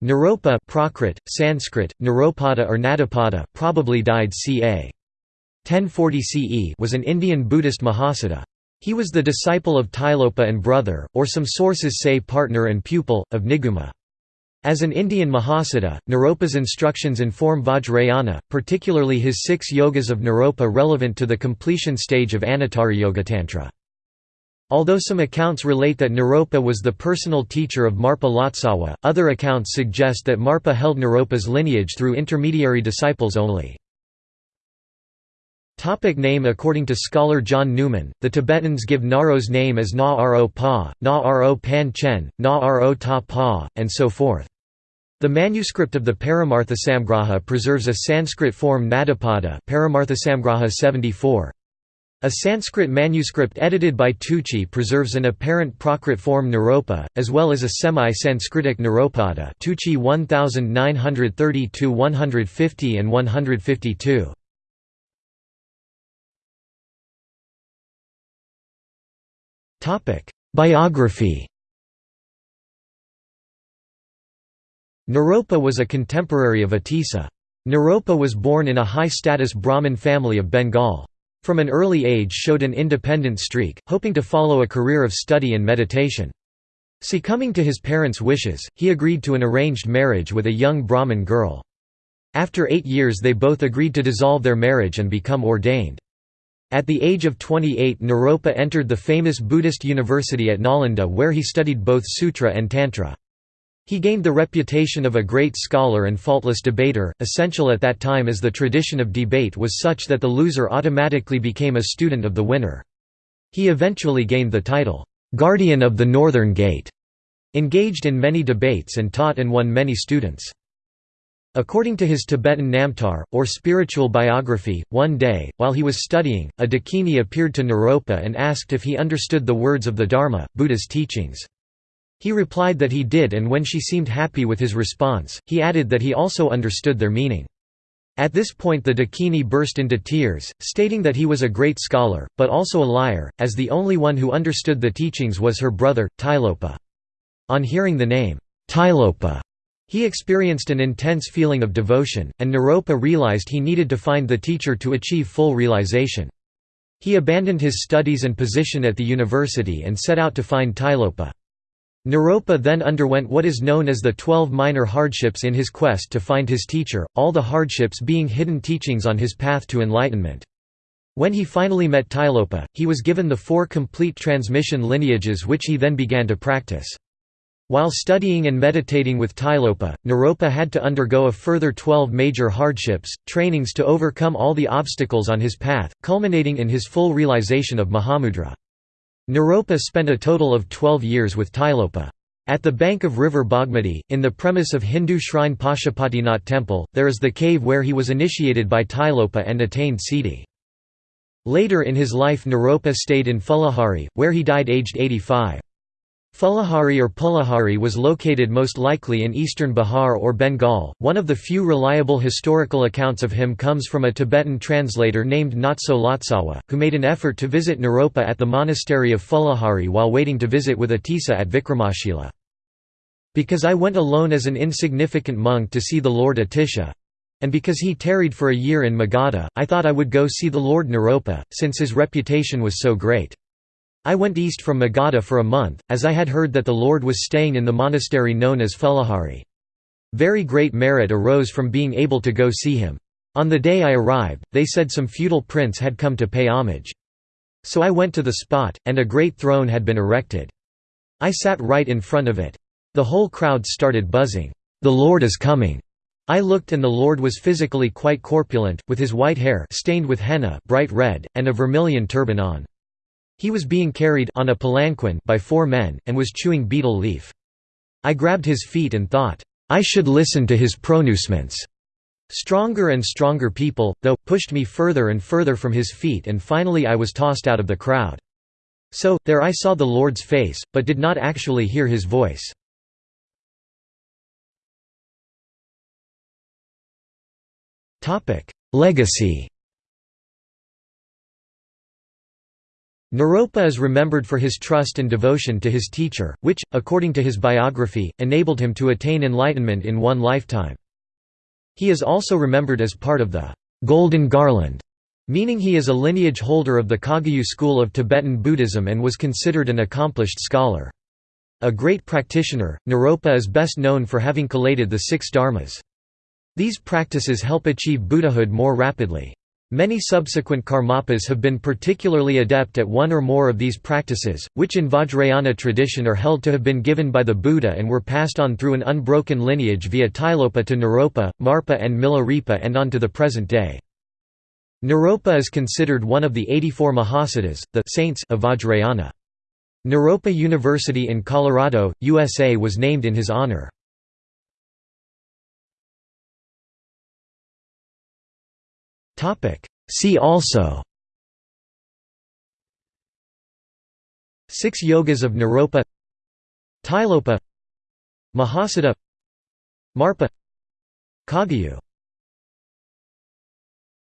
Naropa Prakrit, Sanskrit, Naropada or Nadapada probably died ca. 1040 CE was an Indian Buddhist Mahasiddha. He was the disciple of Tilopa and brother, or some sources say partner and pupil, of Niguma. As an Indian Mahasiddha, Naropa's instructions inform Vajrayana, particularly his six yogas of Naropa relevant to the completion stage of Anuttara Yogatantra. Although some accounts relate that Naropa was the personal teacher of Marpa Lotsawa, other accounts suggest that Marpa held Naropa's lineage through intermediary disciples only. Topic name According to scholar John Newman, the Tibetans give Naro's name as Na Ro Pa, Na Ro Pan Chen, Na Ro Ta Pa, and so forth. The manuscript of the Paramarthasamgraha preserves a Sanskrit form Nadapada Paramarthasamgraha 74. A Sanskrit manuscript edited by Tucci preserves an apparent Prakrit form Naropa, as well as a semi-Sanskritic Naropada Tucci 1930–150 and 152. Biography Naropa was a contemporary of Atisa. Naropa was born in a high-status Brahmin family of Bengal. From an early age showed an independent streak, hoping to follow a career of study and meditation. Succumbing to his parents' wishes, he agreed to an arranged marriage with a young Brahmin girl. After eight years they both agreed to dissolve their marriage and become ordained. At the age of 28 Naropa entered the famous Buddhist university at Nalanda where he studied both sutra and tantra. He gained the reputation of a great scholar and faultless debater, essential at that time as the tradition of debate was such that the loser automatically became a student of the winner. He eventually gained the title, "'Guardian of the Northern Gate'", engaged in many debates and taught and won many students. According to his Tibetan Namtar, or spiritual biography, one day, while he was studying, a dakini appeared to Naropa and asked if he understood the words of the Dharma, Buddha's teachings. He replied that he did and when she seemed happy with his response, he added that he also understood their meaning. At this point the Dakini burst into tears, stating that he was a great scholar, but also a liar, as the only one who understood the teachings was her brother, Tilopa. On hearing the name, Tilopa, he experienced an intense feeling of devotion, and Naropa realized he needed to find the teacher to achieve full realization. He abandoned his studies and position at the university and set out to find Tilopa. Naropa then underwent what is known as the Twelve Minor Hardships in his quest to find his teacher, all the hardships being hidden teachings on his path to enlightenment. When he finally met Tilopa, he was given the four complete transmission lineages which he then began to practice. While studying and meditating with Tilopa, Naropa had to undergo a further twelve major hardships, trainings to overcome all the obstacles on his path, culminating in his full realization of Mahamudra. Naropa spent a total of 12 years with Tilopa. At the bank of river Bhagmati, in the premise of Hindu shrine Pashupatinath temple, there is the cave where he was initiated by Tilopa and attained Siddhi. Later in his life Naropa stayed in Phulahari, where he died aged 85. Phulahari or Pulahari was located most likely in eastern Bihar or Bengal. One of the few reliable historical accounts of him comes from a Tibetan translator named Natso Lotsawa, who made an effort to visit Naropa at the monastery of Phulahari while waiting to visit with Atisa at Vikramashila. Because I went alone as an insignificant monk to see the Lord Atisha, and because he tarried for a year in Magadha, I thought I would go see the Lord Naropa, since his reputation was so great. I went east from Magadha for a month, as I had heard that the Lord was staying in the monastery known as Phulahari. Very great merit arose from being able to go see him. On the day I arrived, they said some feudal prince had come to pay homage. So I went to the spot, and a great throne had been erected. I sat right in front of it. The whole crowd started buzzing, "'The Lord is coming!' I looked and the Lord was physically quite corpulent, with his white hair stained with henna bright red, and a vermilion turban on. He was being carried on a palanquin by four men, and was chewing betel leaf. I grabbed his feet and thought, I should listen to his pronouncements. Stronger and stronger people, though, pushed me further and further from his feet and finally I was tossed out of the crowd. So, there I saw the Lord's face, but did not actually hear his voice. Legacy Naropa is remembered for his trust and devotion to his teacher, which, according to his biography, enabled him to attain enlightenment in one lifetime. He is also remembered as part of the «Golden Garland», meaning he is a lineage holder of the Kagyu school of Tibetan Buddhism and was considered an accomplished scholar. A great practitioner, Naropa is best known for having collated the six dharmas. These practices help achieve Buddhahood more rapidly. Many subsequent karmapas have been particularly adept at one or more of these practices, which in Vajrayana tradition are held to have been given by the Buddha and were passed on through an unbroken lineage via Tilopa to Naropa, Marpa and Milarepa and on to the present day. Naropa is considered one of the 84 Mahasiddhas, the saints of Vajrayana. Naropa University in Colorado, USA was named in his honor. See also. Six Yogas of Naropa. Tilopa. Mahasiddha Marpa. Kagyu